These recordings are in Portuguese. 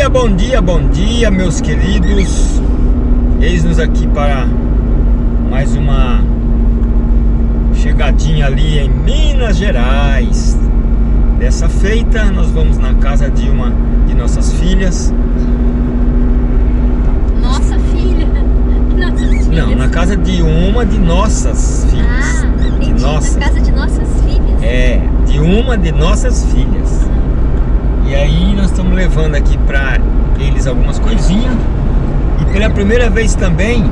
dia, bom dia, bom dia, meus queridos. Eis-nos aqui para mais uma chegadinha ali em Minas Gerais. Dessa feita, nós vamos na casa de uma de nossas filhas. Nossa filha. Nossas filhas. Não, na casa de uma de nossas filhas. Ah, entendi. de nossa. Na casa de nossas filhas. É, de uma de nossas filhas. E aí nós estamos levando aqui para eles algumas coisinhas. E pela primeira vez também,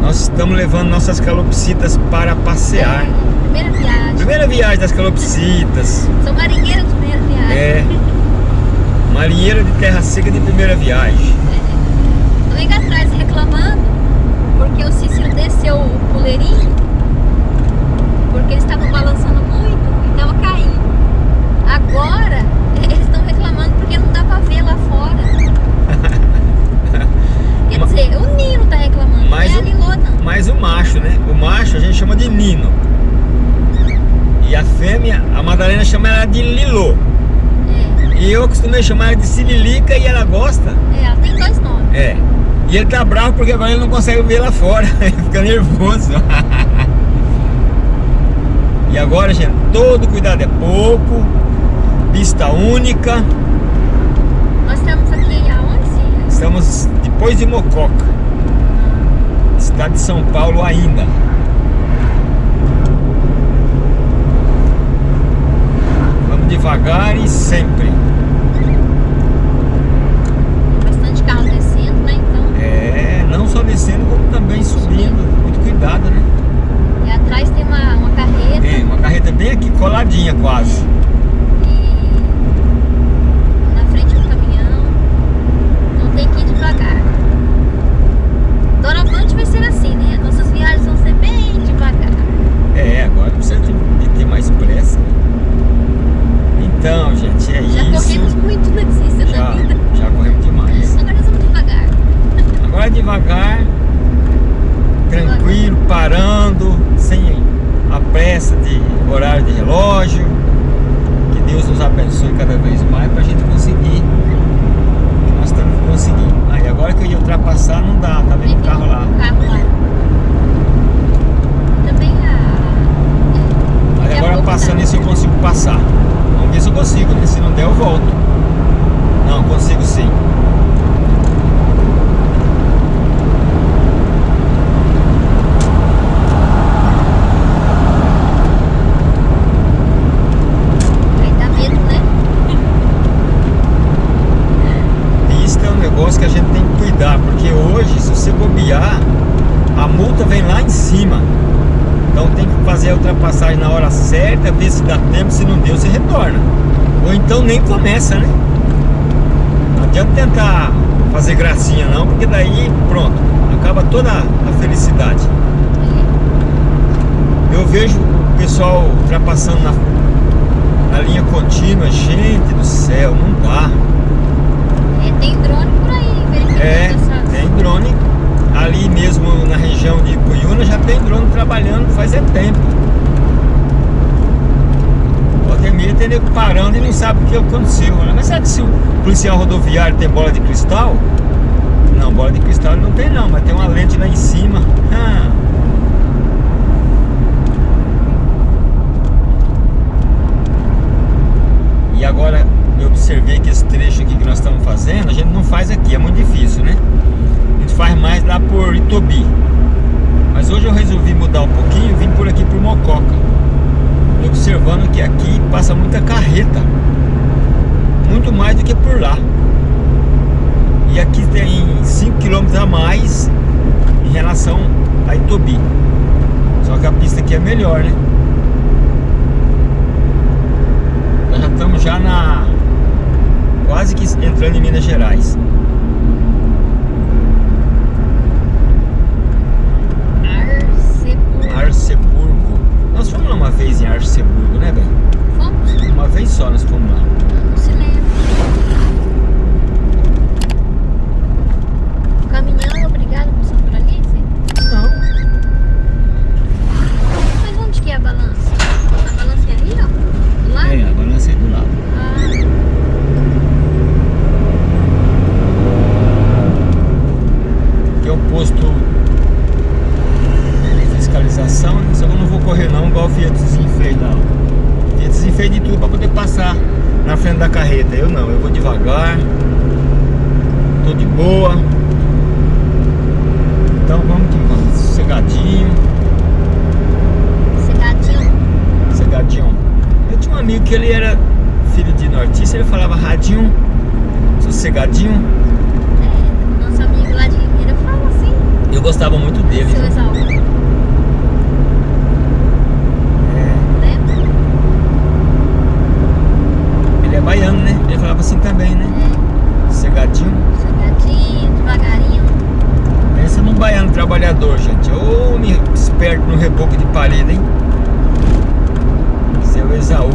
nós estamos levando nossas calopsitas para passear. Primeira viagem. Primeira viagem das calopsitas. Sou marinheira de primeira viagem. É. Marinheira de terra seca de primeira viagem. Tô aí atrás reclamando porque o Cícero desceu o puleirinho porque eles estavam balançando muito e tava caindo. Agora eles estão reclamando porque não dá pra ver lá fora. Quer dizer, o Nino tá reclamando, Mas não é o- Lilô não. Mas o macho, né? O macho a gente chama de Nino. E a fêmea, a Madalena chama ela de Lilô. É, E eu costumei chamar ela de Sirilica e ela gosta. é, ela tem dois nomes. É. E ele tá bravo porque agora ele não consegue ver lá fora. Ele fica nervoso. e agora, gente, todo cuidado é pouco. Pista única. Nós estamos aqui aonde? Estamos depois de Mococa. Estado de São Paulo ainda. Vamos devagar e sempre. Bastante carro descendo, né? Então. É, não só descendo, como também subindo. Muito cuidado, né? E atrás tem uma, uma carreta. É, uma carreta bem aqui, coladinha quase. E na frente do caminhão. Não tem que ir devagar. Doravante vai ser assim, né? Nossas viagens vão ser bem devagar. É, agora precisa de, ter mais pressa. Então, gente, é Já isso. corremos muito na da Já, vida. já corremos demais. Agora nós vamos devagar. Agora devagar, tranquilo, parando, sem a pressa de horário de relógio. Que Deus nos abençoe cada vez mais para a gente conseguir. Nós estamos conseguindo. Aí agora que eu ia ultrapassar não dá, tá vendo o carro lá. O carro lá. Também a. é, Aí daqui a agora passando isso eu consigo passar. Vamos ver se eu consigo, né? Se não der eu volto. Não, consigo sim. Né? É um negócio que a gente tem que cuidar, porque hoje, se você bobear, a multa vem lá em cima. Então tem que fazer a ultrapassagem na hora certa, ver se dá tempo, se não deu, você retorna. Ou então nem começa, né? Não adianta tentar fazer gracinha não, porque daí pronto, acaba toda a felicidade. Eu vejo o pessoal ultrapassando na, na linha contínua, gente do céu, não dá. É, tem drone por aí, verificando É, tem drone ali mesmo na região de Cuyuna já tem drone trabalhando faz é tempo. Meia tem nego parando e não sabe o que aconteceu. né? Mas que se o policial rodoviário tem bola de cristal? Não, bola de cristal não tem não, mas tem uma lente lá em cima. Ah. E agora eu observei que esse trecho aqui que nós estamos fazendo, a gente não faz aqui, é muito difícil, né? A gente faz mais lá por Itobi. Mas hoje eu resolvi mudar um pouquinho e vim por aqui por Mococa. Observando que aqui passa muita carreta. Muito mais do que por lá. E aqui tem 5 km a mais em relação a Itobi. Só que a pista aqui é melhor, né? Nós já estamos já na quase que entrando em Minas Gerais. Arceburgo. Arceburgo. Nós vez em Arceburgo, né, velho? Fomos Uma vez só nós fomos lá. ele fez de tudo para poder passar na frente da carreta. Eu não, eu vou devagar, tô de boa. Então vamos que vamos, sossegadinho. Sossegadinho? Eu tinha um amigo que ele era filho de nortista, ele falava radinho, sossegadinho. É, nosso amigo lá de Ribeira fala assim. Eu gostava muito dele. Seu exalto. Baiano, né? Ele falava assim também, né? É. Cegadinho. Cegadinho, devagarinho. Pensa num baiano trabalhador, gente. Ô, me esperto no reboco de parede, hein? Seu Esaú.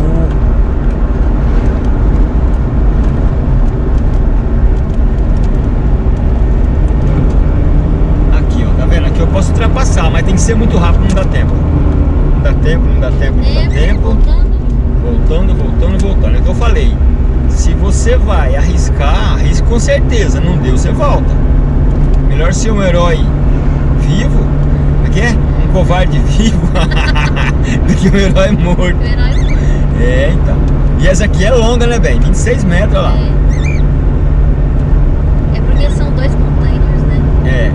Aqui, ó. Tá vendo? Aqui eu posso ultrapassar, mas tem que ser muito rápido, não dá tempo. Não dá tempo, não dá tempo, não dá Tempo, tempo. Voltando. Voltando, voltando. É o que eu falei. Se você vai arriscar, arrisque com certeza. Não deu, você volta. Melhor ser um herói vivo. É que é? Um covarde vivo do que um herói morto. É, então. E essa aqui é longa, né, bem? 26 metros, lá. É. é porque são dois containers, né? É.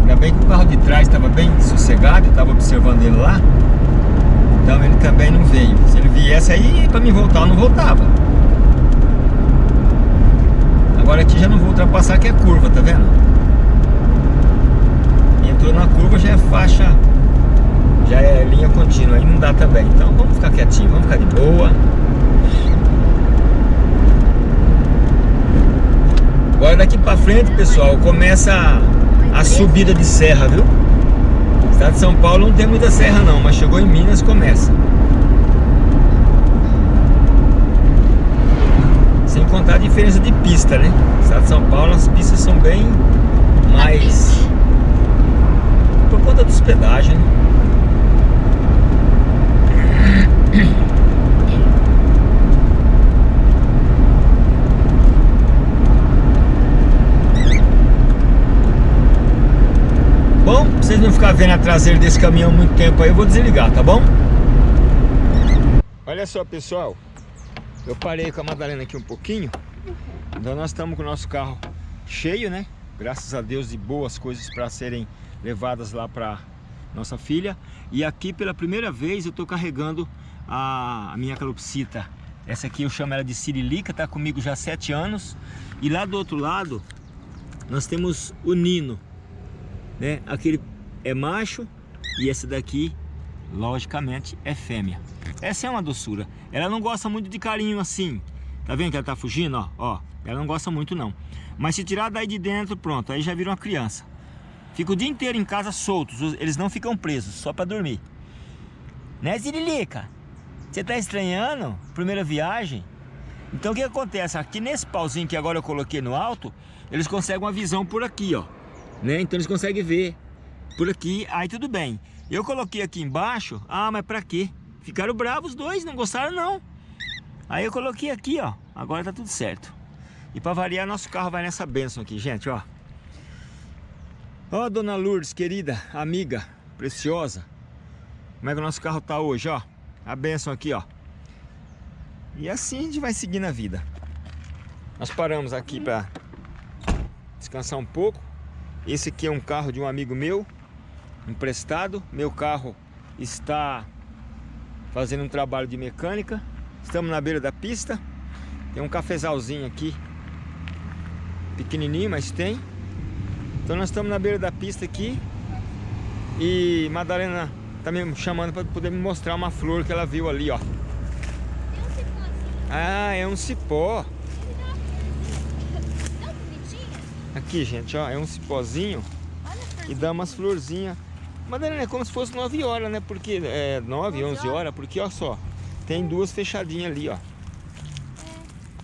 Ainda bem que o carro de trás estava bem sossegado, eu estava observando ele lá. Então ele também não veio. Se ele viesse aí, para me voltar, não voltava. Agora aqui já não vou ultrapassar, que é curva, tá vendo? Entrou na curva, já é faixa, já é linha contínua, aí não dá também. Então vamos ficar quietinho, vamos ficar de boa. Agora daqui pra frente, pessoal, começa a subida de serra, viu? Estado de São Paulo não tem muita serra não, mas chegou em Minas começa. Sem contar a diferença de pista, né? Estado de São Paulo as pistas são bem mais por conta dos pedágios, né? Bom, ficarem vendo a traseira desse caminhão muito tempo aí, eu vou desligar, tá bom? Olha só, pessoal. Eu parei com a Madalena aqui um pouquinho. Então nós estamos com o nosso carro cheio, né? Graças a Deus de boas coisas para serem levadas lá para nossa filha. E aqui pela primeira vez eu estou carregando a, minha calopsita. Essa aqui eu chamo ela de Sirilica, tá comigo já há anos. E lá do outro lado nós temos o Nino né? Aquele é macho e esse daqui, logicamente, é fêmea. Essa é uma doçura. Ela não gosta muito de carinho assim. Tá vendo que ela tá fugindo, ó? ó ela não gosta muito não. Mas se tirar daí de dentro, pronto, aí já vira uma criança. Fica o dia inteiro em casa soltos, eles não ficam presos, só para dormir. Né, Zirilica? Você tá estranhando? Primeira viagem? Então o que acontece? Aqui nesse pauzinho que agora eu coloquei no alto, eles conseguem uma visão por aqui, ó né? Então eles conseguem ver por aqui, aí tudo bem. Eu coloquei aqui embaixo, ah, mas pra quê? Ficaram bravos os dois, não gostaram não. Aí eu coloquei aqui, ó, agora tá tudo certo. E pra variar, nosso carro vai nessa benção aqui, gente, ó. Ó, dona Lourdes, querida, amiga, preciosa. Como é que o nosso carro tá hoje, ó. A benção aqui, ó. E assim a gente vai seguindo a vida. Nós paramos aqui pra descansar um pouco. Esse aqui é um carro de um amigo meu, emprestado. Meu carro está fazendo um trabalho de mecânica. Estamos na beira da pista. Tem um cafezalzinho aqui, pequenininho, mas tem. Então nós estamos na beira da pista aqui. E Madalena está me chamando para poder me mostrar uma flor que ela viu ali, ó. Ah, é um cipó. Aqui, gente, ó, é um cipózinho e dá umas florzinhas. Madalena, é como se fosse 9 horas, né? Porque é 9, 11 horas, porque ó só, tem duas fechadinhas ali, ó.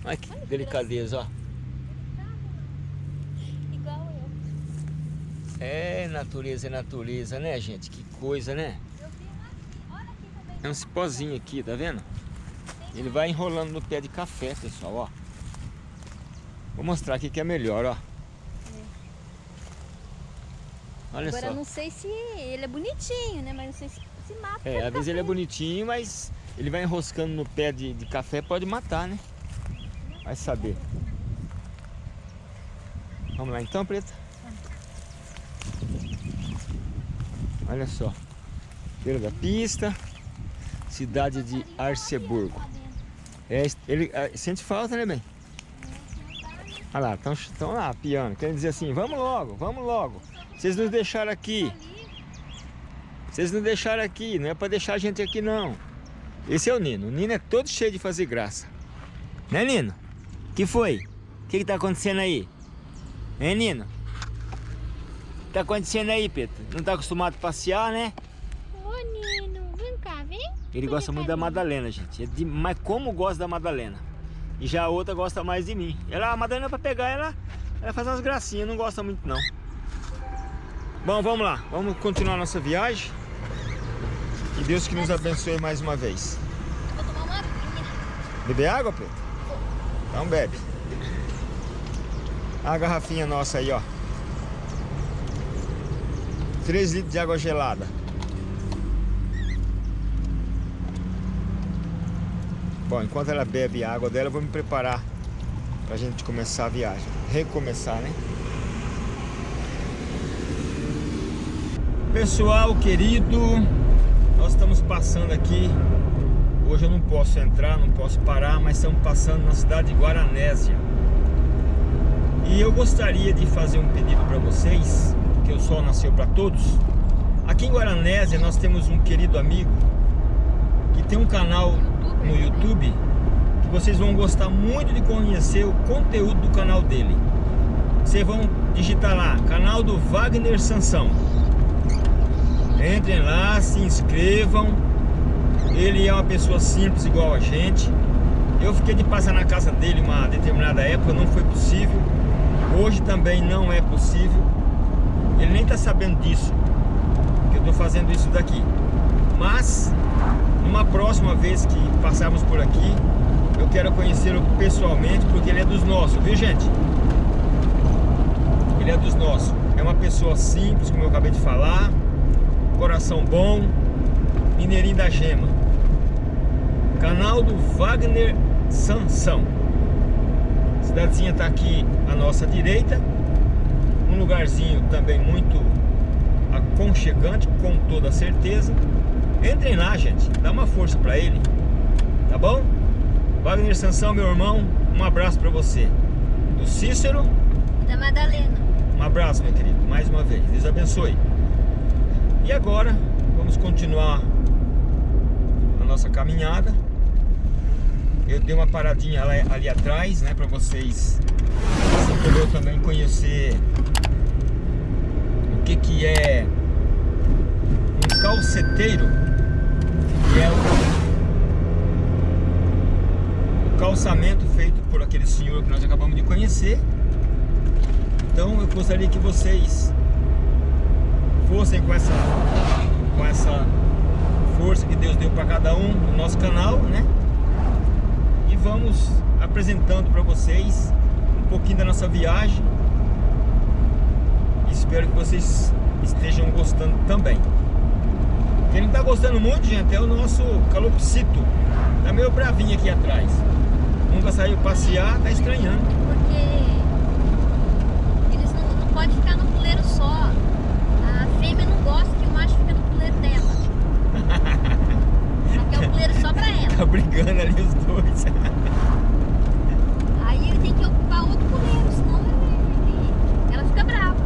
Olha que delicadeza, ó. Igual eu. É natureza, é natureza, né, gente? Que coisa, né? Eu vi lá. Olha aqui também. É um cipózinho aqui, tá vendo? Ele vai enrolando no pé de café, pessoal, ó. Vou mostrar aqui que é melhor, ó. Olha Agora só. não sei se ele é bonitinho, né? Mas não sei se, se mata. É, às vezes ele é bonitinho, mas ele vai enroscando no pé de, de café, pode matar, né? Vai saber. Vamos lá então, Preta? Olha só. Beira da pista. Cidade de Arceburgo. É, ele é, sente falta, né, bem? Olha lá, estão lá, piano. Querem dizer assim, vamos logo, vamos logo. Vocês nos deixaram aqui. Vocês não deixaram aqui, não é para deixar a gente aqui não. Esse é o Nino. O Nino é todo cheio de fazer graça. Né, Nino? que foi? O que, que tá acontecendo aí? Hein, Nino? O que tá acontecendo aí, Pedro? Não tá acostumado a passear, né? Ô, Nino, vem cá, vem. Ele vem gosta muito da Madalena, gente. É de... Mas como gosta da Madalena? E já a outra gosta mais de mim. Ela, a Madalena é pra pegar ela, ela faz umas gracinhas, não gosta muito não. Bom, vamos lá. Vamos continuar nossa viagem. E Deus que nos abençoe mais uma vez. Vou tomar uma. Beber água, Pedro? Então bebe. A garrafinha nossa aí, ó. 3 litros de água gelada. Bom, enquanto ela bebe a água dela, eu vou me preparar pra gente começar a viagem. Recomeçar, né? Pessoal querido, nós estamos passando aqui. Hoje eu não posso entrar, não posso parar Mas estamos passando na cidade de Guaranésia. E eu gostaria de fazer um pedido para vocês Que o sol nasceu para todos. Aqui em Guaranésia nós temos um querido amigo Que tem um canal no YouTube Que vocês vão gostar muito de conhecer o conteúdo do canal dele. Vocês vão digitar lá, canal do Wagner Sansão Entrem lá, se inscrevam. Ele é uma pessoa simples igual a gente. Eu fiquei de passar na casa dele uma determinada época, não foi possível. Hoje também não é possível. Ele nem está sabendo disso, que eu estou fazendo isso daqui. Mas, numa próxima vez que passarmos por aqui, eu quero conhecê-lo pessoalmente, porque ele é dos nossos, viu gente? Ele é dos nossos. É uma pessoa simples, como eu acabei de falar coração bom, Mineirinho da Gema. Canal do Wagner Sansão. cidadezinha está aqui à nossa direita. Um lugarzinho também muito aconchegante, com toda certeza. Entrem lá, gente. Dá uma força para ele. Tá bom? Wagner Sansão, meu irmão, um abraço para você. Do Cícero. Da Madalena. Um abraço, meu querido, mais uma vez. Deus abençoe. E agora vamos continuar a nossa caminhada. Eu dei uma paradinha ali, ali atrás, né, para vocês, assim eu também conhecer o que que é um calceteiro, que é o, o calçamento feito por aquele senhor que nós acabamos de conhecer. Então eu gostaria que vocês fossem com essa, com essa força que Deus deu para cada um no nosso canal, né? E vamos apresentando para vocês um pouquinho da nossa viagem. Espero que vocês estejam gostando também. Quem não está gostando muito, gente, é o nosso calopsito. Tá meio bravinho aqui atrás. Nunca saiu passear, tá estranhando. Porque eles não, não podem ficar no puleiro só fêmea não gosta que o macho fica no puleiro dela. Ela quer o puleiro só pra ela. Tá brigando ali os dois. Aí ele tem que ocupar outro puleiro, senão ela fica brava.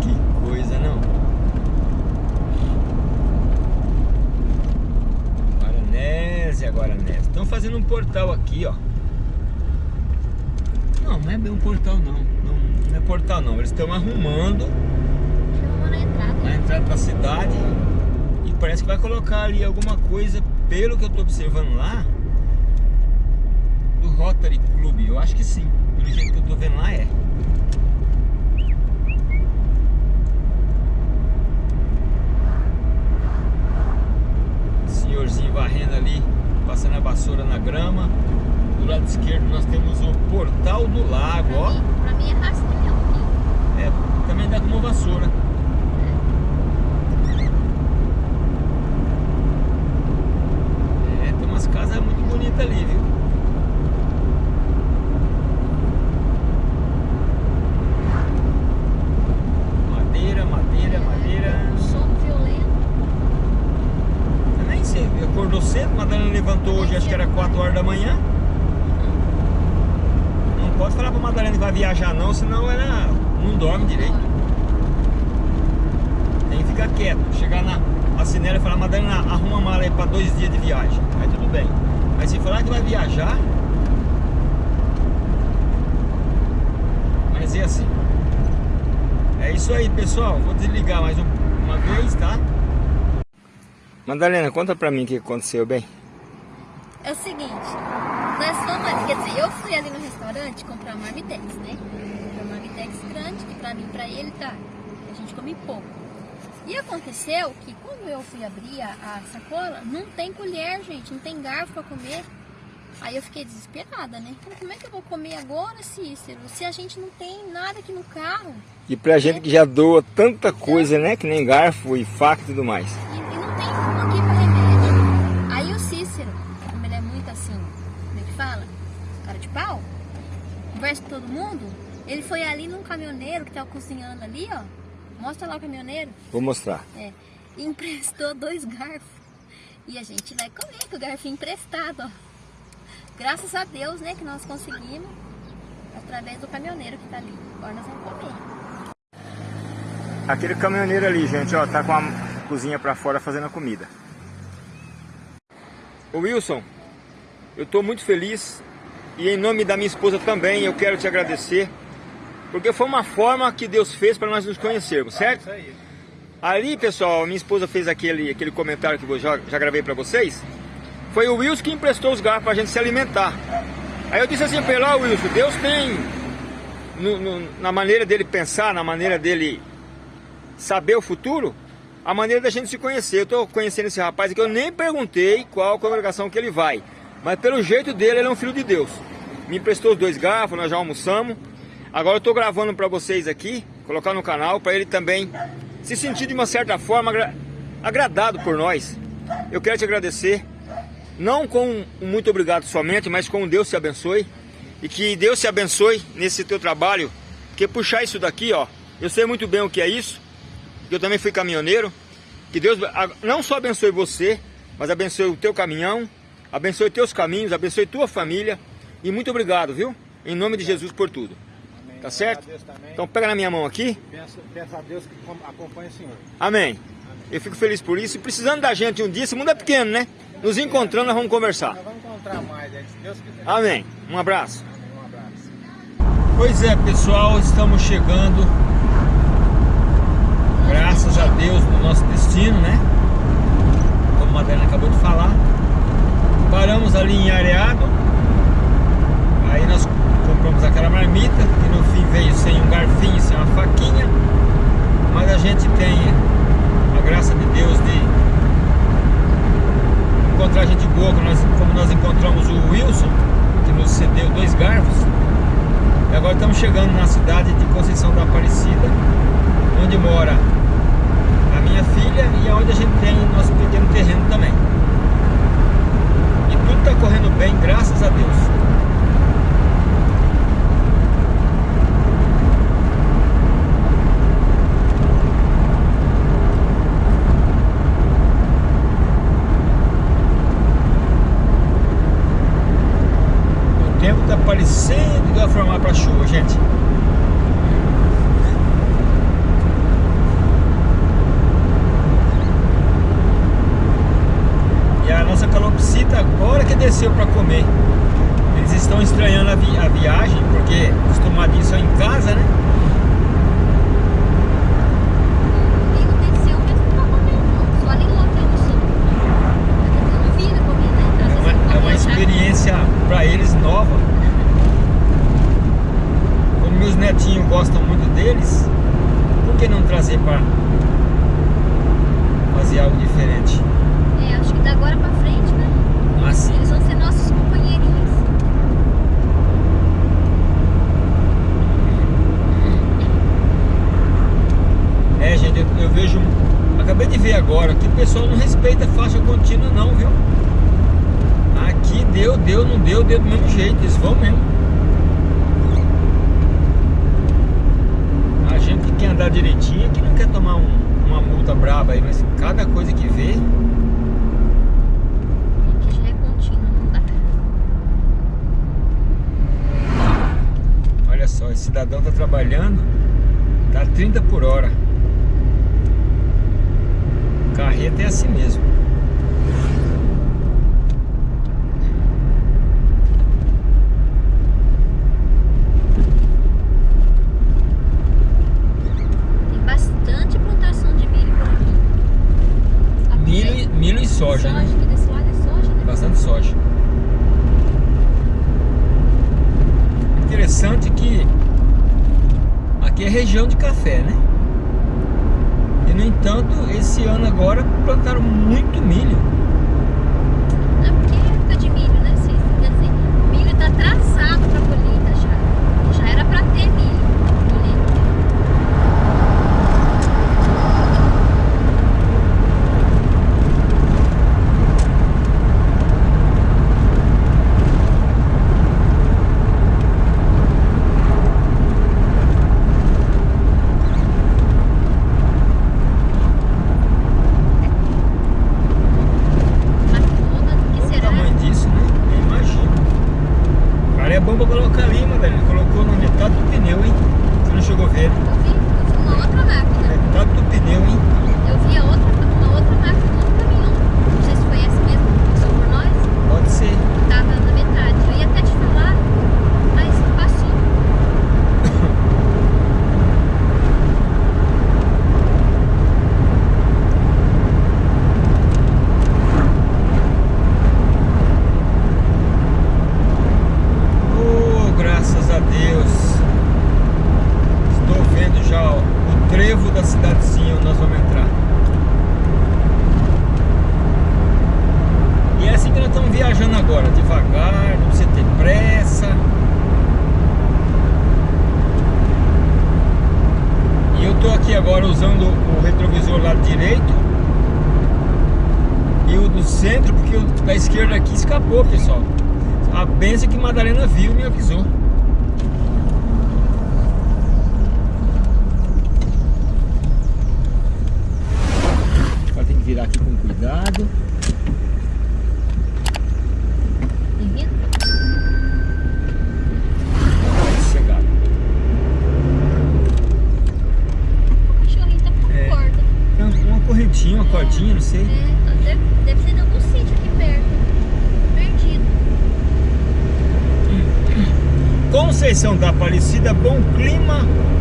Que coisa, não? Guaranésia, Guaranésia. Estão fazendo um portal aqui, ó. Não, não é bem um portal, não. Não, não é portal, não. Eles estão arrumando na entrada da cidade e parece que vai colocar ali alguma coisa, pelo que eu estou observando lá, do Rotary Club. Eu acho que sim, pelo jeito que eu estou vendo lá é. Senhorzinho varrendo ali, passando a vassoura na grama. Do lado esquerdo nós temos o Portal do Lago, pra ó. Mim, pra mim é rastreão. É, também dá como vassoura. direita ali, viu? Madeira, madeira, madeira. Um som violento. Eu nem sei, acordou cedo, Madalena levantou hoje, acho que era 4 horas da manhã. Não pode falar pra Madalena que vai viajar não, senão ela não dorme direito. Tem que ficar quieto, chegar na assinela, e falar, Madalena, arruma a mala aí pra dois dias de viagem. Aí tudo bem. Mas se falar que vai viajar, mas é assim. É isso aí, pessoal. Vou desligar mais uma vez, tá? Madalena, conta pra mim o que aconteceu, bem. É o seguinte, nós fomos, quer dizer, eu fui ali no restaurante comprar uma marmitex, né? Uma marmitex grande, que pra mim e pra ele tá. A gente come pouco. E aconteceu que quando eu fui abrir a, sacola, não tem colher, gente, não tem garfo pra comer. Aí eu fiquei desesperada, né? Então, como é que eu vou comer agora, Cícero? Se a gente não tem nada aqui no carro. E pra gente que já doa tanta coisa, né? Que nem garfo e faca e tudo mais. E, e não tem um aqui pra remédio. Aí o Cícero, como ele é muito assim, como é que fala? Cara de pau, conversa com todo mundo. Ele foi ali num caminhoneiro que tava cozinhando ali, ó. Mostra lá o caminhoneiro. Vou mostrar. É. E emprestou dois garfos. E a gente vai comer com o garfo emprestado, ó. Graças a Deus, né, que nós conseguimos. Através do caminhoneiro que tá ali. Agora nós vamos comer. Aquele caminhoneiro ali, gente, ó, tá com a cozinha pra fora fazendo a comida. Ô Wilson, eu tô muito feliz e em nome da minha esposa também eu quero te agradecer porque foi uma forma que Deus fez para nós nos conhecermos, certo? Isso aí. Ali, pessoal, minha esposa fez aquele, aquele comentário que eu já, já gravei para vocês. Foi o Wilson que emprestou os garfos para a gente se alimentar. Aí eu disse assim para ele, ó Wilson, Deus tem, no, no, na maneira dele pensar, na maneira dele saber o futuro, a maneira da gente se conhecer. Eu estou conhecendo esse rapaz aqui, eu nem perguntei qual congregação que ele vai. Mas pelo jeito dele, ele é um filho de Deus. Me emprestou os dois garfos, nós já almoçamos. Agora eu estou gravando para vocês aqui, colocar no canal, para ele também se sentir de uma certa forma agra agradado por nós. Eu quero te agradecer, não com um muito obrigado somente, mas com Deus te abençoe. E que Deus te abençoe nesse teu trabalho, porque puxar isso daqui, ó, eu sei muito bem o que é isso, eu também fui caminhoneiro. Que Deus não só abençoe você, mas abençoe o teu caminhão, abençoe teus caminhos, abençoe tua família. E muito obrigado, viu? Em nome de Jesus por tudo. Tá certo? Então pega na minha mão aqui. Peço, peço a Deus que acompanhe o Senhor. Amém. Amém. Eu fico feliz por isso. E precisando da gente um dia, esse mundo é pequeno, né? Nos encontrando, nós vamos conversar. Nós vamos encontrar mais, é, se Deus quiser. Amém. Um abraço. Amém. Um abraço. Pois é, pessoal, estamos chegando. Graças a Deus no nosso destino, né? Como a Madalena acabou de falar. Paramos ali em Areado. Aí nós compramos aquela marmita, que no fim veio sem um garfinho, sem uma faquinha. Mas a gente tem a graça de Deus de encontrar gente boa, como nós, como nós encontramos o Wilson, que nos cedeu dois garfos. E agora estamos chegando na cidade de Conceição da Aparecida, onde mora a minha filha e onde a gente tem nosso pequeno terreno também. E tudo está correndo bem, graças a Deus. parecendo que vai formar para chuva, gente. E a nossa calopsita agora que desceu para comer. Eles estão estranhando a, vi a viagem, porque acostumadinho só em casa, né? É uma experiência para eles nova meus netinhos gostam muito deles, por que não trazer para fazer algo diferente? É, acho que da agora para frente, né? Ah, sim. Eles vão ser nossos companheirinhos. É, gente, eu, eu vejo. Acabei de ver agora que o pessoal não respeita faixa contínua, não, viu? Aqui deu, deu, não deu, deu do mesmo jeito, eles vão mesmo. quer andar direitinho, que não quer tomar um, uma multa braba aí, mas cada coisa que vê. Olha só, esse cidadão tá trabalhando, tá 30 por hora. Carreta é assim mesmo. Né? soja, né? Bastante soja. Interessante que aqui é região de café, né? E no entanto, esse ano agora plantaram muito milho.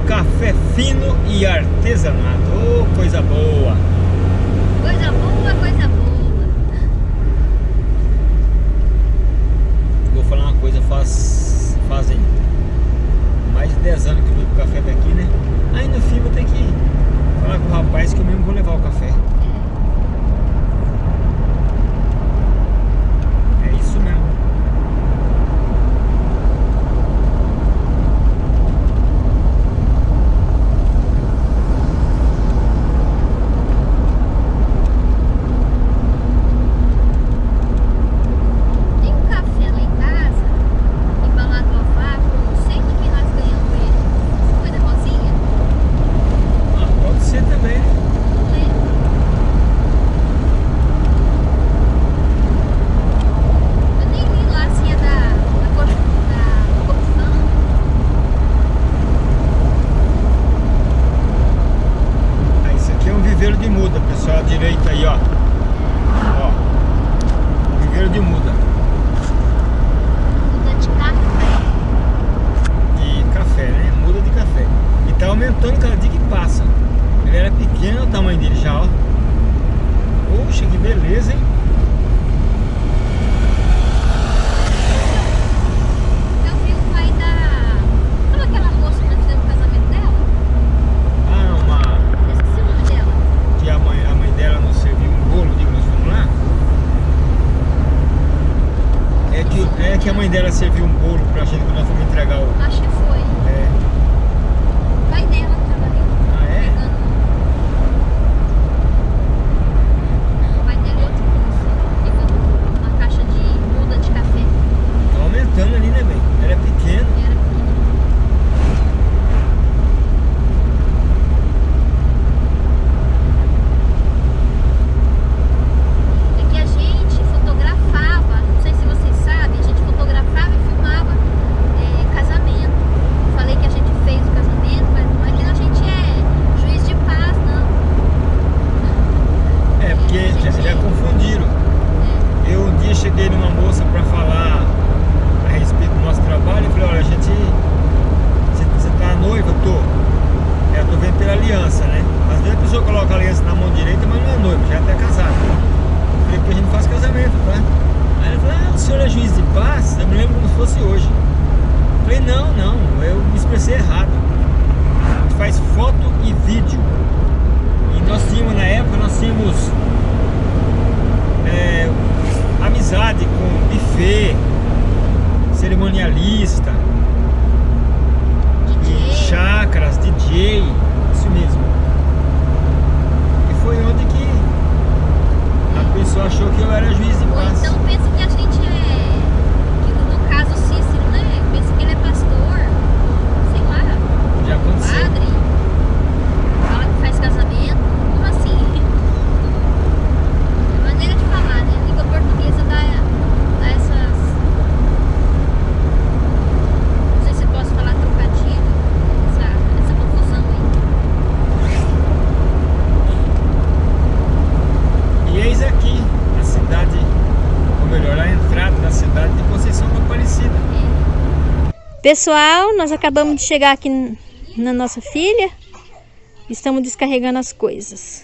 café fino e artesanato. que, é que a mãe dela serviu um bolo pra gente quando nós fomos entregar o... Acho que foi. É. Vai dela. Fosse hoje. Falei, não, não, eu me expressei errado. A gente faz foto e vídeo. E nós tínhamos, na época, nós tínhamos é, amizade com buffet, cerimonialista, e chácaras, DJ, isso mesmo. E foi onde que a pessoa achou que eu era juiz de paz. Pessoal, nós acabamos de chegar aqui na nossa filha. Estamos descarregando as coisas.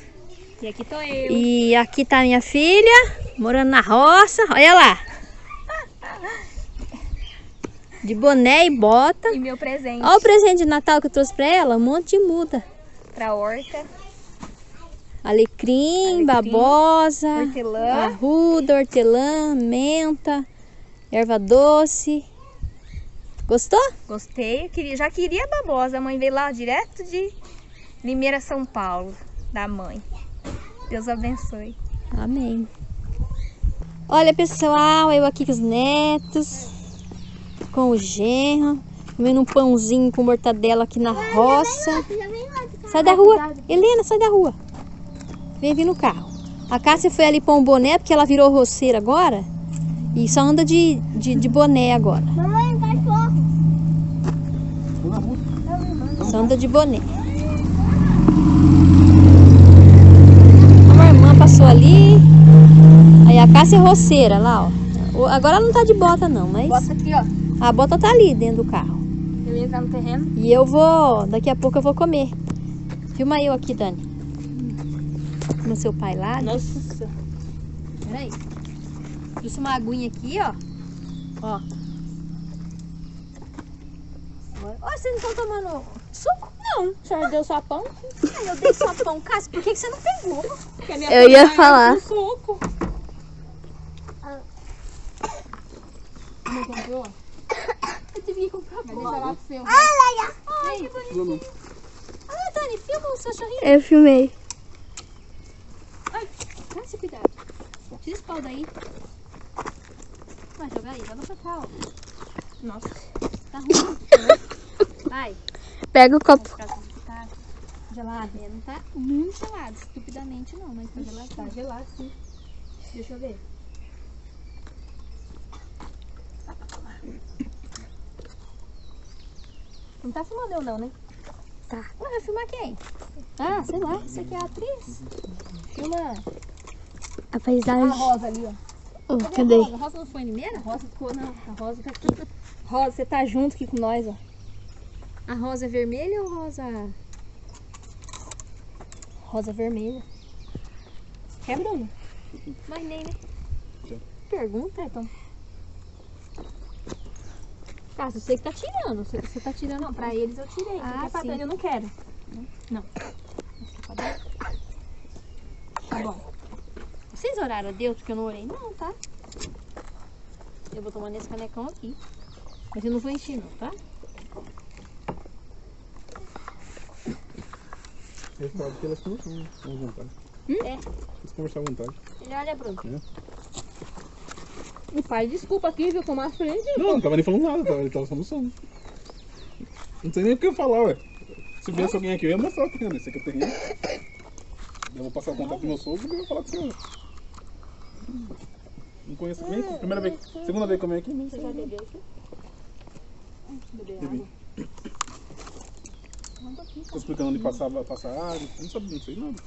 E aqui tô eu. E aqui tá minha filha, morando na roça. Olha lá. De boné e bota. E meu presente Olha o presente de Natal que eu trouxe pra ela. Um monte de muda. pra horta. Alecrim, babosa, Hortelã. arruda, hortelã, menta, erva doce. Gostou? Gostei, queria, já queria a babosa. A mãe veio lá direto de Limeira, São Paulo, da mãe. Deus abençoe. Amém. Olha, pessoal, eu aqui com os netos, com o genro, comendo um pãozinho com mortadela aqui na roça. Sai da rua. Helena, sai da rua. Vem vir no carro. A Cássia foi ali pôr um boné, porque ela virou roceira agora. E só anda de, de, de boné agora. Mamãe, cachorro. Só anda de boné. Uma irmã passou ali. Aí a Cássia é roceira lá, ó. Agora ela não tá de bota não, mas Bota aqui, ó. a bota tá ali dentro do carro. Eu ia entrar no terreno. E eu vou, daqui a pouco eu vou comer. Filma eu aqui, Dani. No seu pai lá. Nossa. Peraí. Trouxe uma aguinha aqui, ó. Ó. Agora- Ó, vocês não estão tomando suco? Não. O senhor deu só pão? Ai, eu dei só pão. Cássio, por que, que você não pegou? Eu ia falar. Suco. Não comprou? Eu tive que comprar pão. Deixa lá pro seu. Ai, que bonitinho. Ah, Dani, filma o seu cachorrinho. Eu filmei. Cássio, cuidado. Tira esse pau daí. Vai jogar aí, joga pra cá, ó. Nossa. Tá ruim. Vai. Pega o copo. Vai tá gelado. Não tá muito gelado, estupidamente não, mas tá gelado. Tá gelado, sim. Deixa eu ver. Não tá filmando eu não, né? Tá. Ué, vai filmar quem? Ah, sei lá, você que é a atriz. Filma A a paisagem. Rosa ali, ó. Oh, Cadê Rosa? A Rosa não foi em Limeira? A Rosa ficou, não. A Rosa tá aqui. Rosa, você tá junto aqui com nós, ó. A rosa é vermelha ou rosa... Rosa vermelha. Quer, Bruno? Mas nem, né? Pergunta, então. Ah, você que tá tirando. Você, você tá tirando. Não, pra eles eu tirei. Ah, pra sim. Eu não quero. Tá bom. Vocês oraram a Deus porque eu não orei? Não, tá? Eu vou tomar nesse canecão aqui. Mas eu não vou encher não, tá? Eu falo que elas conversam à vontade. É. Eles conversam à vontade. Ele olha, Bruno. E pai, desculpa aqui, viu? Tomar frente. Não, não tava nem falando nada, tava, ele tava solução. Não sei nem o que eu falar, ué. Se viesse alguém aqui, eu ia mostrar o terreno. Esse aqui é o terreno. Eu vou passar o contato do meu sogro e eu vou falar com o senhor. Conheço primeira vez. Segunda vez que eu venho aqui, não sei. Já bebeu aqui? Bebi. água? Tô explicando onde passar, passar água. Eu não sabia, não sei nada.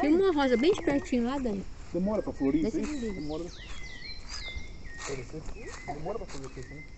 Filma uma rosa bem de pertinho lá, Dani. Demora pra florir. Demora. Demora pra florir isso